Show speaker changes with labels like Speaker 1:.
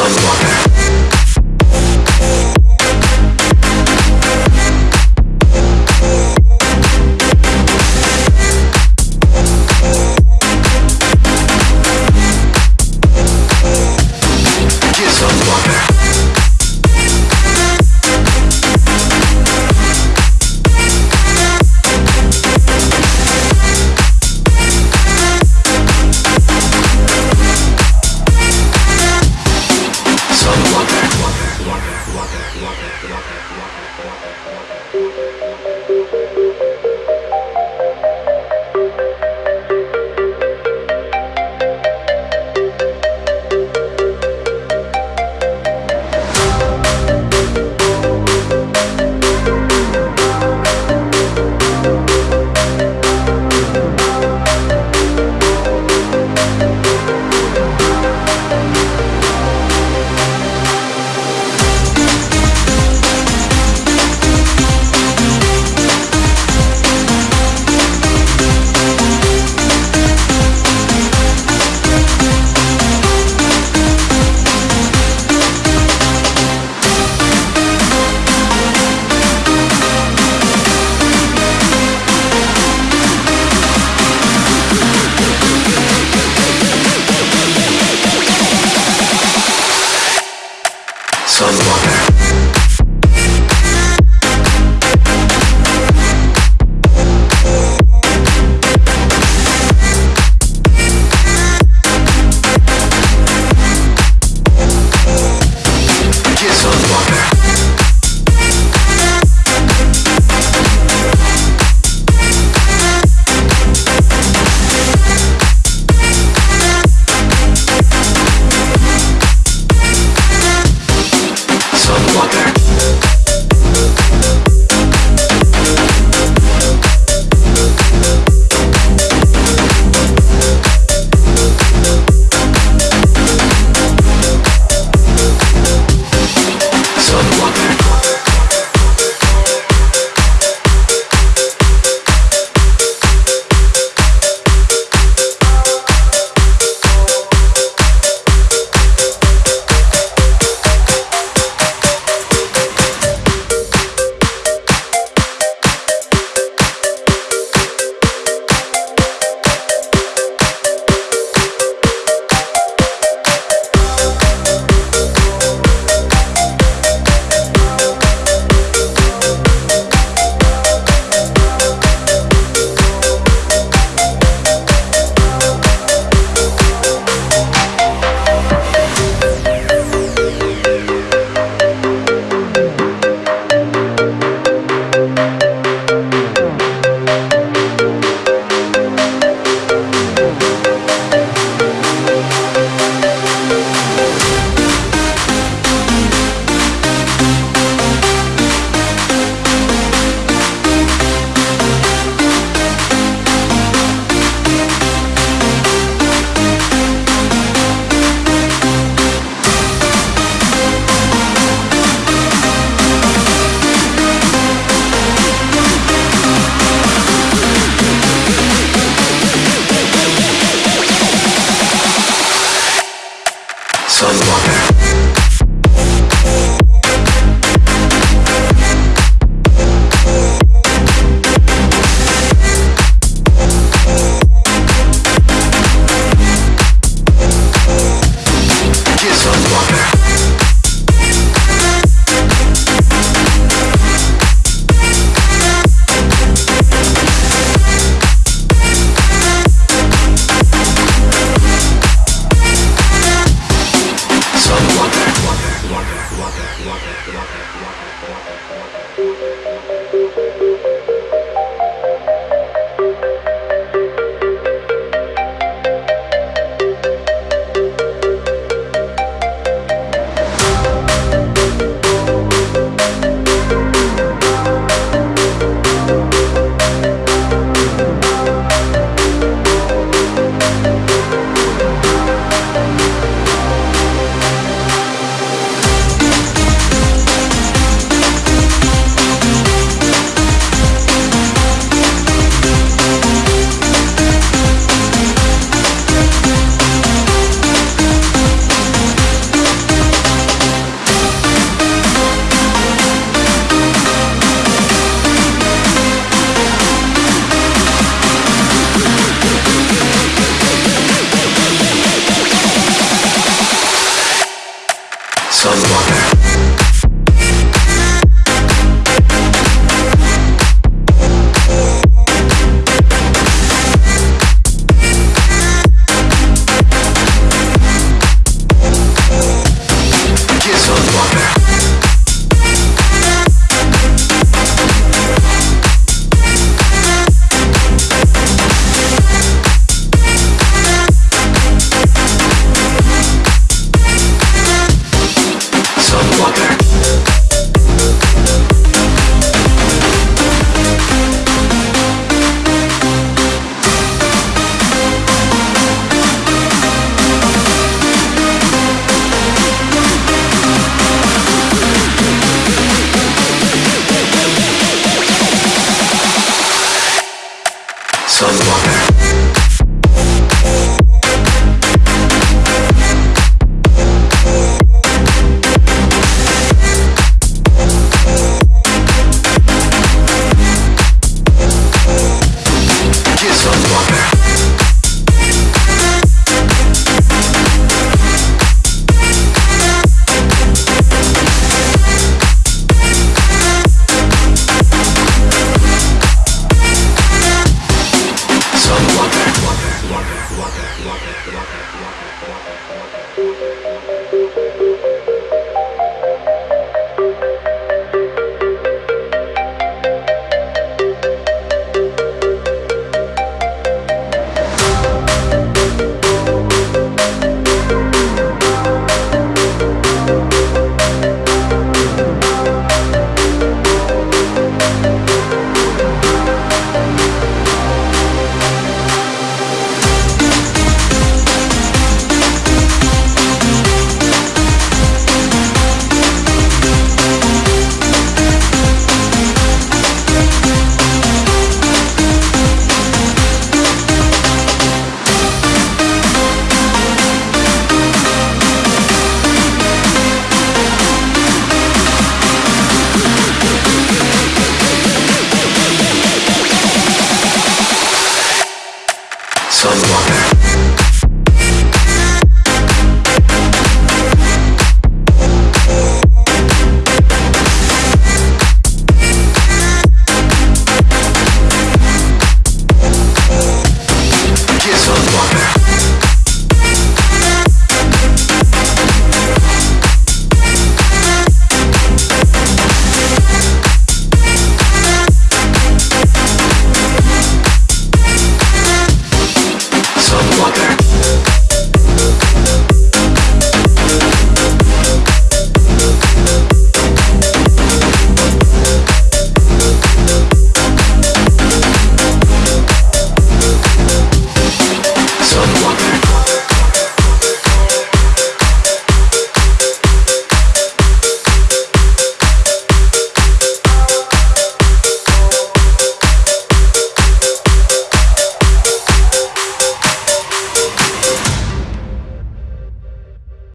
Speaker 1: on the water.
Speaker 2: Shocker.